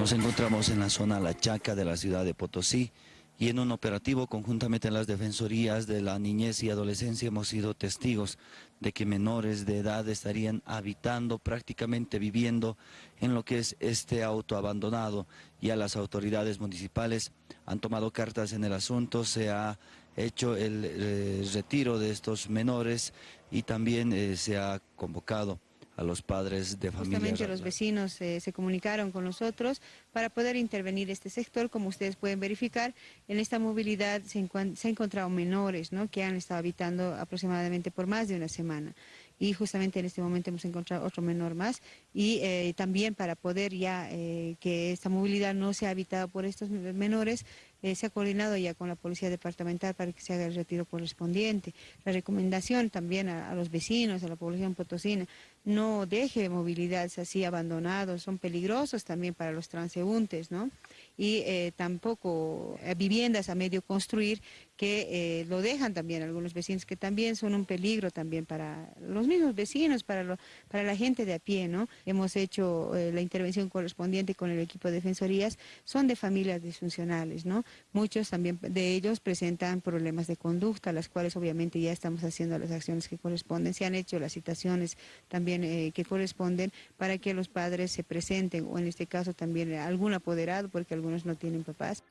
Nos encontramos en la zona La Chaca de la ciudad de Potosí y en un operativo conjuntamente en las defensorías de la niñez y adolescencia hemos sido testigos de que menores de edad estarían habitando, prácticamente viviendo en lo que es este auto abandonado. Ya las autoridades municipales han tomado cartas en el asunto, se ha hecho el eh, retiro de estos menores y también eh, se ha convocado a los padres de familia. Justamente los vecinos eh, se comunicaron con nosotros para poder intervenir este sector. Como ustedes pueden verificar, en esta movilidad se, se han encontrado menores ¿no? que han estado habitando aproximadamente por más de una semana y justamente en este momento hemos encontrado otro menor más y eh, también para poder ya eh, que esta movilidad no sea habitada por estos menores, eh, se ha coordinado ya con la Policía Departamental para que se haga el retiro correspondiente. La recomendación también a, los vecinos, a la población potosina, no deje movilidades así abandonados, son peligrosos también para los transeúntes, ¿no? Y tampoco viviendas a medio construir que lo dejan también algunos vecinos, que también son un peligro también para los mismos vecinos, para, para la gente de a pie, ¿no? Hemos hecho eh, la intervención correspondiente con el equipo de defensorías, son de familias disfuncionales, ¿no? Muchos también de ellos presentan problemas de conducta, las cuales obviamente ya estamos haciendo las acciones que corresponden, se han hecho las citaciones también eh, que corresponden para que los padres se presenten, o en este caso también algún apoderado, porque algunos no tienen papás.